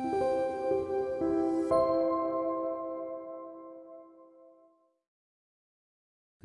Thank you.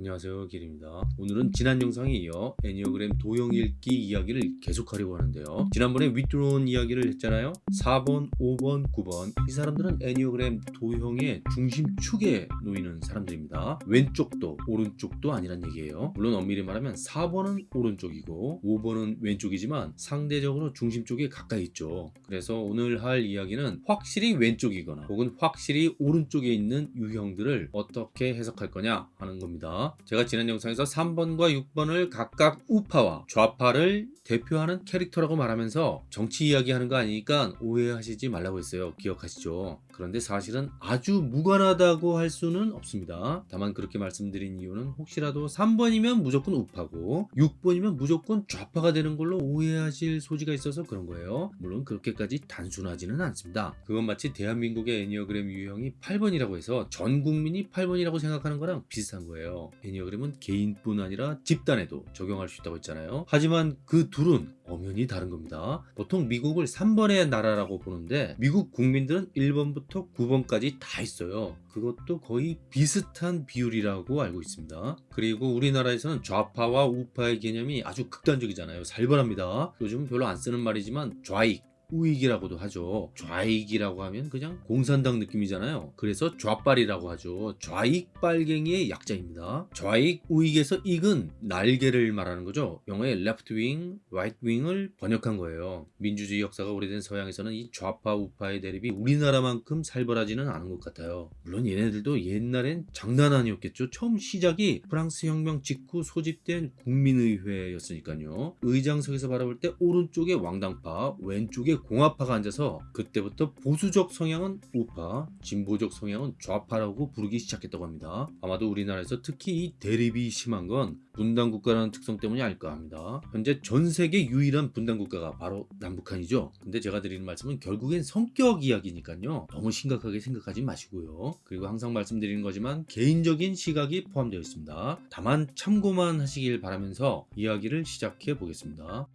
안녕하세요 길입니다. 오늘은 지난 영상에 이어 애니어그램 도형 읽기 이야기를 계속하려고 하는데요. 지난번에 윗드론 이야기를 했잖아요. 4번 5번 9번. 이 사람들은 애니어그램 도형의 중심축에 놓이는 사람들입니다. 왼쪽도 오른쪽도 아니란 얘기예요. 물론 엄밀히 말하면 4번은 오른쪽이고 5번은 왼쪽이지만 상대적으로 중심 쪽에 가까이 있죠. 그래서 오늘 할 이야기는 확실히 왼쪽이거나 혹은 확실히 오른쪽에 있는 유형들을 어떻게 해석할 거냐 하는 겁니다 제가 지난 영상에서 3번과 6번을 각각 우파와 좌파를 대표하는 캐릭터라고 말하면서 정치 이야기하는 거 아니니까 오해하시지 말라고 했어요. 기억하시죠? 그런데 사실은 아주 무관하다고 할 수는 없습니다. 다만 그렇게 말씀드린 이유는 혹시라도 3번이면 무조건 우파고 6번이면 무조건 좌파가 되는 걸로 오해하실 소지가 있어서 그런 거예요. 물론 그렇게까지 단순하지는 않습니다. 그건 마치 대한민국의 애니어그램 유형이 8번이라고 해서 전 국민이 8번이라고 생각하는 거랑 비슷한 거예요. 애니어그램은 개인뿐 아니라 집단에도 적용할 수 있다고 했잖아요. 하지만 그 둘은 엄연히 다른 겁니다. 보통 미국을 3번의 나라라고 보는데 미국 국민들은 1번부터 9번까지 다 있어요. 그것도 거의 비슷한 비율이라고 알고 있습니다. 그리고 우리나라에서는 좌파와 우파의 개념이 아주 극단적이잖아요. 살벌합니다. 요즘은 별로 안 쓰는 말이지만 좌익, 우익이라고도 하죠. 좌익이라고 하면 그냥 공산당 느낌이잖아요. 그래서 좌빨이라고 하죠. 좌익 빨갱이의 약자입니다. 좌익 우익에서 익은 날개를 말하는 거죠. 영어의 left wing, right wing을 번역한 거예요. 민주주의 역사가 오래된 서양에서는 이 좌파 우파의 대립이 우리나라만큼 살벌하지는 않은 것 같아요. 물론 얘네들도 옛날엔 장난 아니었겠죠. 처음 시작이 프랑스 혁명 직후 소집된 국민의회였으니까요. 의장석에서 바라볼 때 오른쪽에 왕당파, 왼쪽에 공화파가 앉아서 그때부터 보수적 성향은 우파, 진보적 성향은 좌파라고 부르기 시작했다고 합니다. 아마도 우리나라에서 특히 이 대립이 심한 건 분단국가라는 특성 때문이 아닐까 합니다. 현재 전 세계 유일한 분단국가가 바로 남북한이죠. 근데 제가 드리는 말씀은 결국엔 성격 이야기니까요. 너무 심각하게 생각하지 마시고요. 그리고 항상 말씀드리는 거지만 개인적인 시각이 포함되어 있습니다. 다만 참고만 하시길 바라면서 이야기를 시작해 보겠습니다.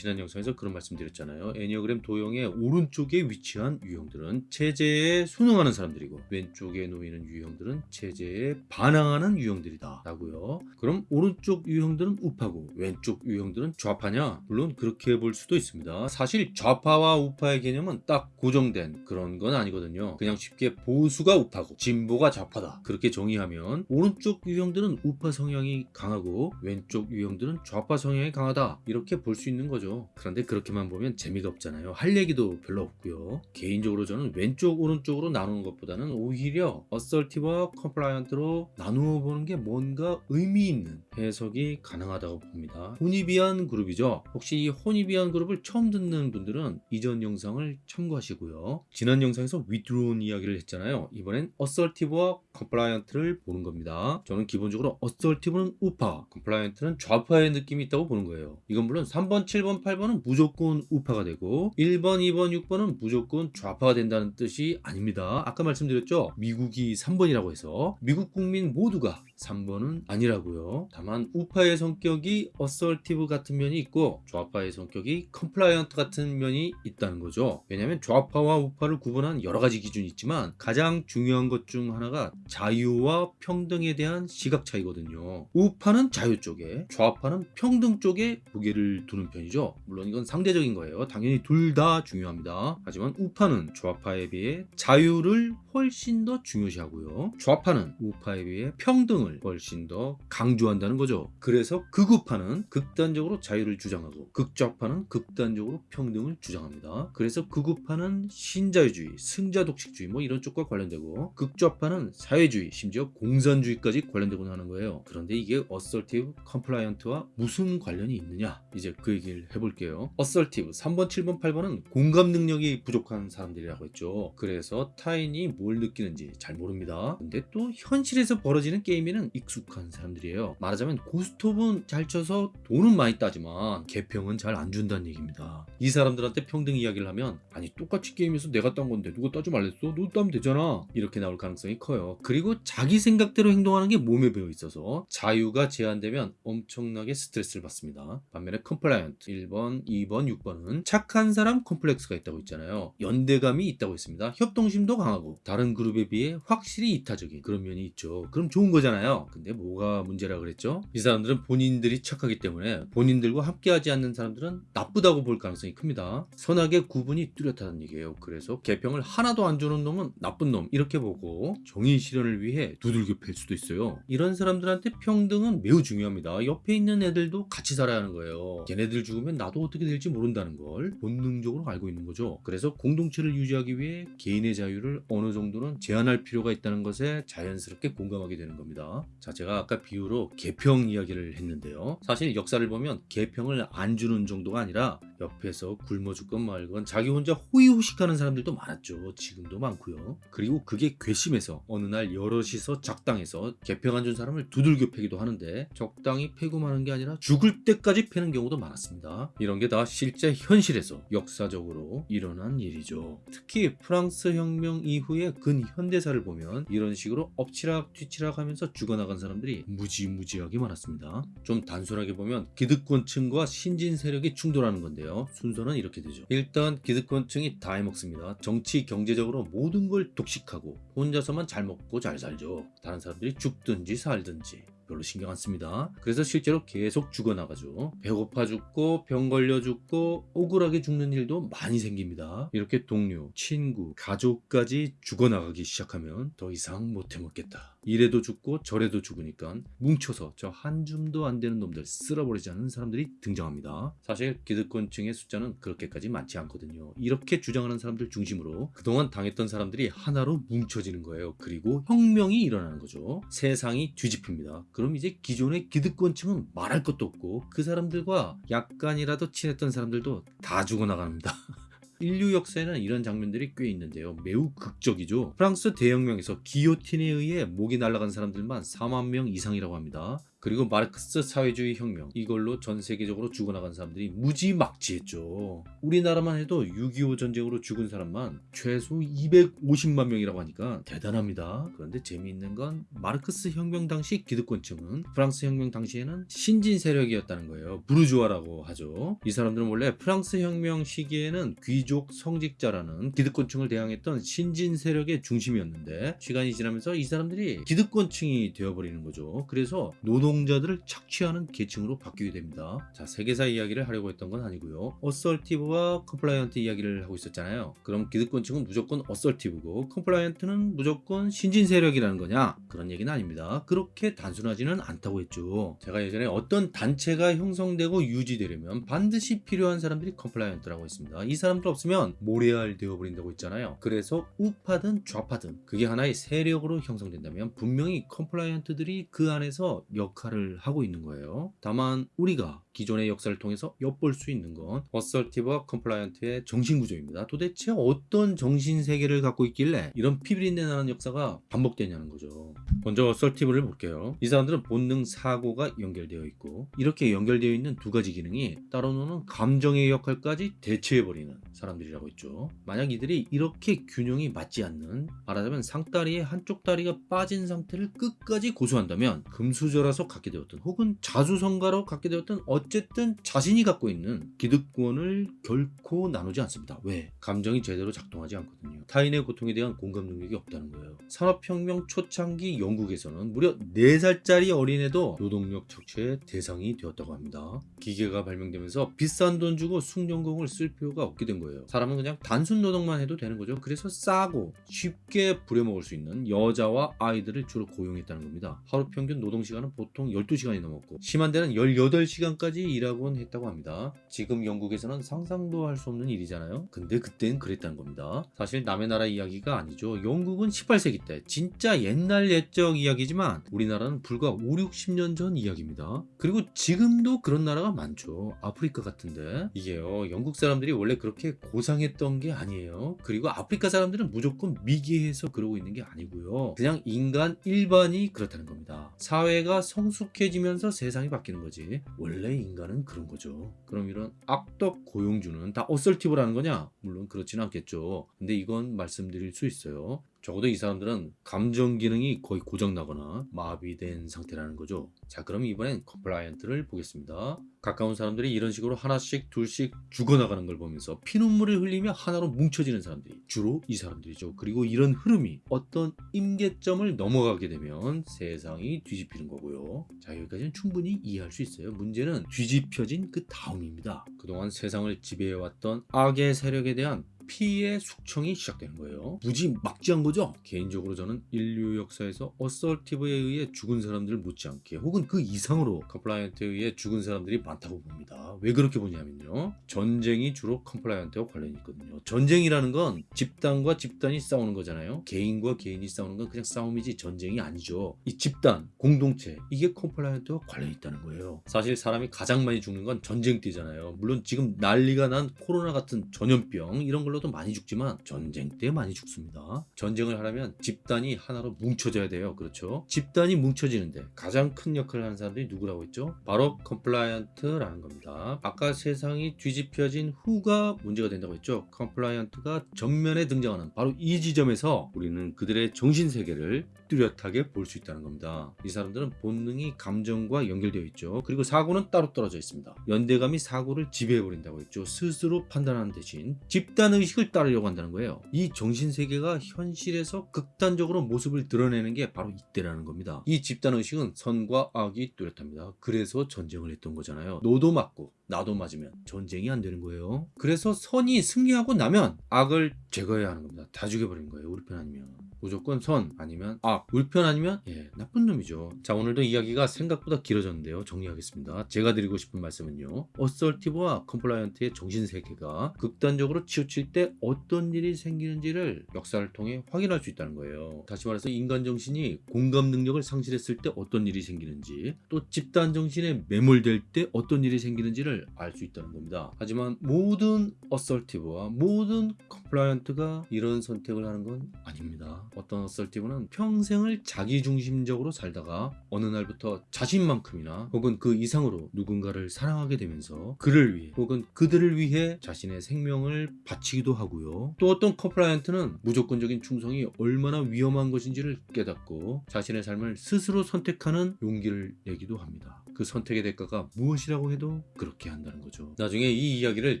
지난 영상에서 그런 말씀 드렸잖아요. 에니어그램 도형의 오른쪽에 위치한 유형들은 체제에 순응하는 사람들이고 왼쪽에 놓이는 유형들은 체제에 반항하는 유형들이다 라고요. 그럼 오른쪽 유형들은 우파고 왼쪽 유형들은 좌파냐? 물론 그렇게 볼 수도 있습니다. 사실 좌파와 우파의 개념은 딱 고정된 그런 건 아니거든요. 그냥 쉽게 보수가 우파고 진보가 좌파다 그렇게 정의하면 오른쪽 유형들은 우파 성향이 강하고 왼쪽 유형들은 좌파 성향이 강하다 이렇게 볼 수 있는 거죠. 거죠. 그런데 그렇게만 보면 재미가 없잖아요. 할 얘기도 별로 없고요. 개인적으로 저는 왼쪽 오른쪽으로 나누는 것보다는 오히려 assertive와 compliant로 나누어 보는 게 뭔가 의미 있는 해석이 가능하다고 봅니다. Hornevian 그룹이죠. 혹시 이 Hornevian 그룹을 처음 듣는 분들은 이전 영상을 참고하시고요. 지난 영상에서 withdrawn 이야기를 했잖아요. 이번엔 assertive와 compliant를 보는 겁니다. 저는 기본적으로 assertive는 우파, compliant는 좌파의 느낌이 있다고 보는 거예요. 이건 물론 3번, 7번, 8번은 무조건 우파가 되고 1번, 2번, 6번은 무조건 좌파가 된다는 뜻이 아닙니다. 아까 말씀드렸죠? 미국이 3번이라고 해서 미국 국민 모두가 3번은 아니라고요. 다만 우파의 성격이 assertive 같은 면이 있고 좌파의 성격이 compliant 같은 면이 있다는 거죠. 왜냐하면 좌파와 우파를 구분한 여러 가지 기준이 있지만 가장 중요한 것 중 하나가 자유와 평등에 대한 시각 차이거든요. 우파는 자유 쪽에 좌파는 평등 쪽에 무게를 두는 편이죠. 물론 이건 상대적인 거예요. 당연히 둘 다 중요합니다. 하지만 우파는 좌파에 비해 자유를 훨씬 더 중요시하고요. 좌파는 우파에 비해 평등을 훨씬 더 강조한다는 거죠. 그래서 극우파는 극단적으로 자유를 주장하고 극좌파는 극단적으로 평등을 주장합니다. 그래서 극우파는 신자유주의, 승자독식주의 뭐 이런 쪽과 관련되고 극좌파는 사회주의, 심지어 공산주의까지 관련되곤 하는 거예요. 그런데 이게 assertive compliant와 무슨 관련이 있느냐? 이제 그 얘기를 해볼게요. assertive 3번, 7번, 8번은 공감 능력이 부족한 사람들이라고 했죠. 그래서 타인이 뭘 느끼는지 잘 모릅니다. 근데 또 현실에서 벌어지는 게임에는 익숙한 사람들이에요. 말하자면 고스톱은 잘 쳐서 돈은 많이 따지만 개평은 잘 안 준다는 얘기입니다. 이 사람들한테 평등 이야기를 하면 아니 똑같이 게임에서 내가 딴 건데 누가 따지 말랬어? 너 따면 되잖아. 이렇게 나올 가능성이 커요. 그리고 자기 생각대로 행동하는 게 몸에 배어 있어서 자유가 제한되면 엄청나게 스트레스를 받습니다. 반면에 compliant 1번, 2번, 6번은 착한 사람 콤플렉스가 있다고 했잖아요. 연대감이 있다고 했습니다. 협동심도 강하고 다른 그룹에 비해 확실히 이타적인 그런 면이 있죠. 그럼 좋은 거잖아요. 근데 뭐가 문제라 그랬죠? 이 사람들은 본인들이 착하기 때문에 본인들과 함께하지 않는 사람들은 나쁘다고 볼 가능성이 큽니다. 선악의 구분이 뚜렷하다는 얘기예요. 그래서 개평을 하나도 안 주는 놈은 나쁜 놈 이렇게 보고 정의 실현을 위해 두들겨 팰 수도 있어요. 이런 사람들한테 평등은 매우 중요합니다. 옆에 있는 애들도 같이 살아야 하는 거예요. 걔네들 죽으면 나도 어떻게 될지 모른다는 걸 본능적으로 알고 있는 거죠. 그래서 공동체를 유지하기 위해 개인의 자유를 어느 정도는 제한할 필요가 있다는 것에 자연스럽게 공감하게 되는 겁니다. 자, 제가 아까 비유로 개평 이야기를 했는데요. 사실 역사를 보면 개평을 안 주는 정도가 아니라 옆에서 굶어 죽건 말건 자기 혼자 호의호식하는 사람들도 많았죠. 지금도 많고요. 그리고 그게 괘씸해서 어느 날 여럿이서 작당해서 개평 안 준 사람을 두들겨 패기도 하는데 적당히 패고 마는 게 아니라 죽을 때까지 패는 경우도 많았습니다. 이런 게 다 실제 현실에서 역사적으로 일어난 일이죠. 특히 프랑스 혁명 이후의 근현대사를 보면 이런 식으로 엎치락 뒤치락 하면서 죽어나간 사람들이 무지무지하게 많았습니다. 좀 단순하게 보면 기득권층과 신진 세력이 충돌하는 건데 요. 순서는 이렇게 되죠. 일단 기득권층이 다 해먹습니다. 정치, 경제적으로 모든 걸 독식하고 혼자서만 잘 먹고 잘 살죠. 다른 사람들이 죽든지 살든지 별로 신경 안 씁니다. 그래서 실제로 계속 죽어나가죠. 배고파 죽고 병 걸려 죽고 억울하게 죽는 일도 많이 생깁니다. 이렇게 동료, 친구, 가족까지 죽어나가기 시작하면 더 이상 못 해먹겠다. 이래도 죽고 저래도 죽으니까 뭉쳐서 저 한 줌도 안 되는 놈들 쓸어버리지 않는 사람들이 등장합니다. 사실 기득권층의 숫자는 그렇게까지 많지 않거든요. 이렇게 주장하는 사람들 중심으로 그동안 당했던 사람들이 하나로 뭉쳐지는 거예요. 그리고 혁명이 일어나는 거죠. 세상이 뒤집힙니다. 그럼 이제 기존의 기득권층은 말할 것도 없고 그 사람들과 약간이라도 친했던 사람들도 다 죽어나갑니다. 인류 역사에는 이런 장면들이 꽤 있는데요. 매우 극적이죠. 프랑스 대혁명에서 기요틴에 의해 목이 날아간 사람들만 4만 명 이상이라고 합니다. 그리고 마르크스 사회주의 혁명 이걸로 전 세계적으로 죽어나간 사람들이 무지막지했죠. 우리나라만 해도 6.25 전쟁으로 죽은 사람만 최소 250만 명이라고 하니까 대단합니다. 그런데 재미있는 건 마르크스 혁명 당시 기득권층은 프랑스 혁명 당시에는 신진 세력이었다는 거예요. 부르주아라고 하죠. 이 사람들은 원래 프랑스 혁명 시기에는 귀족 성직자라는 기득권층을 대항했던 신진 세력의 중심이었는데 시간이 지나면서 이 사람들이 기득권층이 되어버리는 거죠. 그래서 노동 자들을 착취하는 계층으로 바뀌게 됩니다. 자, 세계사 이야기를 하려고 했던 건 아니고요. assertive와 compliant 이야기를 하고 있었잖아요. 그럼 기득권층은 무조건 assertive고 compliant는 무조건 신진 세력이라는 거냐? 그런 얘기는 아닙니다. 그렇게 단순하지는 않다고 했죠. 제가 예전에 어떤 단체가 형성되고 유지되려면 반드시 필요한 사람들이 compliant라고 했습니다. 이 사람들 없으면 모래알 되어버린다고 했잖아요. 그래서 우파든 좌파든 그게 하나의 세력으로 형성된다면 분명히 compliant들이 그 안에서 역할을 하고 있는 거예요. 다만 우리가 기존의 역사를 통해서 엿볼 수 있는 건 assertive와 compliant의 정신구조입니다. 도대체 어떤 정신세계를 갖고 있길래 이런 피비린내 나는 역사가 반복되냐는 거죠. 먼저 assertive를 볼게요. 이 사람들은 본능 사고가 연결되어 있고 이렇게 연결되어 있는 두 가지 기능이 따로 노는 감정의 역할까지 대체해버리는 사람들이라고 했죠. 만약 이들이 이렇게 균형이 맞지 않는 말하자면 상다리의 한쪽 다리가 빠진 상태를 끝까지 고수한다면 금수저라서 갖게 되었던 혹은 자수성가로 갖게 되었던 어쨌든 자신이 갖고 있는 기득권을 결코 나누지 않습니다. 왜? 감정이 제대로 작동하지 않거든요. 타인의 고통에 대한 공감 능력이 없다는 거예요. 산업혁명 초창기 영국에서는 무려 4살짜리 어린애도 노동력 착취의 대상이 되었다고 합니다. 기계가 발명되면서 비싼 돈 주고 숙련공을 쓸 필요가 없게 된 거예요. 사람은 그냥 단순 노동만 해도 되는 거죠. 그래서 싸고 쉽게 부려먹을 수 있는 여자와 아이들을 주로 고용했다는 겁니다. 하루 평균 노동시간은 보통 12시간이 넘었고 심한 데는 18시간까지 일하곤 했다고 합니다. 지금 영국에서는 상상도 할 수 없는 일이잖아요. 근데 그땐 그랬다는 겁니다. 사실 남의 나라 이야기가 아니죠. 영국은 18세기 때 진짜 옛날 옛적 이야기지만 우리나라는 불과 5, 60년 전 이야기입니다. 그리고 지금도 그런 나라가 많죠. 아프리카 같은데 이게요. 영국 사람들이 원래 그렇게 고상했던 게 아니에요. 그리고 아프리카 사람들은 무조건 미개해서 그러고 있는 게 아니고요. 그냥 인간 일반이 그렇다는 겁니다. 사회가 성숙해지면서 세상이 바뀌는 거지. 원래 인간은 그런 거죠. 그럼 이런 악덕 고용주는 다 assertive라는 거냐? 물론 그렇지는 않겠죠. 근데 이건 말씀드릴 수 있어요. 적어도 이 사람들은 감정 기능이 거의 고장나거나 마비된 상태라는 거죠. 자, 그럼 이번엔 compliant를 보겠습니다. 가까운 사람들이 이런 식으로 하나씩 둘씩 죽어나가는 걸 보면서 피눈물을 흘리며 하나로 뭉쳐지는 사람들이 주로 이 사람들이죠. 그리고 이런 흐름이 어떤 임계점을 넘어가게 되면 세상이 뒤집히는 거고요. 자, 여기까지는 충분히 이해할 수 있어요. 문제는 뒤집혀진 그 다음입니다. 그동안 세상을 지배해왔던 악의 세력에 대한 피의 숙청이 시작되는 거예요. 무지막지한 거죠. 개인적으로 저는 인류 역사에서 assertive에 의해 죽은 사람들을 못지않게 혹은 그 이상으로 compliant에 의해 죽은 사람들이 많다고 봅니다. 왜 그렇게 보냐면요. 전쟁이 주로 compliant와 관련이 있거든요. 전쟁이라는 건 집단과 집단이 싸우는 거잖아요. 개인과 개인이 싸우는 건 그냥 싸움이지 전쟁이 아니죠. 이 집단, 공동체 이게 compliant와 관련이 있다는 거예요. 사실 사람이 가장 많이 죽는 건 전쟁 때잖아요. 물론 지금 난리가 난 코로나 같은 전염병 이런 걸로도 많이 죽지만 전쟁 때 많이 죽습니다. 전쟁을 하려면 집단이 하나로 뭉쳐져야 돼요. 그렇죠? 집단이 뭉쳐지는데 가장 큰 역할을 하는 사람들이 누구라고 했죠? 바로 compliant라는 겁니다. 아까 세상이 뒤집혀진 후가 문제가 된다고 했죠? compliant가 전면에 등장하는 바로 이 지점에서 우리는 그들의 정신 세계를 뚜렷하게 볼 수 있다는 겁니다. 이 사람들은 본능이 감정과 연결되어 있죠. 그리고 사고는 따로 떨어져 있습니다. 연대감이 사고를 지배해 버린다고 했죠. 스스로 판단하는 대신 집단 의식을 따르려고 한다는 거예요. 이 정신 세계가 현실에서 극단적으로 모습을 드러내는 게 바로 이때라는 겁니다. 이 집단 의식은 선과 악이 뚜렷합니다. 그래서 전쟁을 했던 거잖아요. 너도 맞고 나도 맞으면 전쟁이 안 되는 거예요. 그래서 선이 승리하고 나면 악을 제거해야 하는 겁니다. 다 죽여버리는 거예요. 우리 편 아니면. 무조건 선 아니면 악, 우리 편 아니면 예, 나쁜 놈이죠. 자, 오늘도 이야기가 생각보다 길어졌는데요. 정리하겠습니다. 제가 드리고 싶은 말씀은요. assertive와 compliant의 정신 세계가 극단적으로 치우칠 때 어떤 일이 생기는지를 역사를 통해 확인할 수 있다는 거예요. 다시 말해서 인간 정신이 공감 능력을 상실했을 때 어떤 일이 생기는지, 또 집단 정신에 매몰될 때 어떤 일이 생기는지를 알 수 있다는 겁니다. 하지만 모든 assertive와 모든 compliant가 이런 선택을 하는 건 아닙니다. 어떤 assertive는 평생을 자기중심적으로 살다가 어느 날부터 자신만큼이나 혹은 그 이상으로 누군가를 사랑하게 되면서 그를 위해 혹은 그들을 위해 자신의 생명을 바치기도 하고요. 또 어떤 compliant는 무조건적인 충성이 얼마나 위험한 것인지를 깨닫고 자신의 삶을 스스로 선택하는 용기를 내기도 합니다. 그 선택의 대가가 무엇이라고 해도 그렇게 한다는 거죠. 나중에 이 이야기를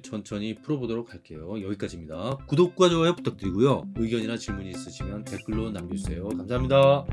천천히 풀어보도록 할게요. 여기까지입니다. 구독과 좋아요 부탁드리고요. 의견이나 질문이 있으시면 댓글로 남겨주세요. 감사합니다.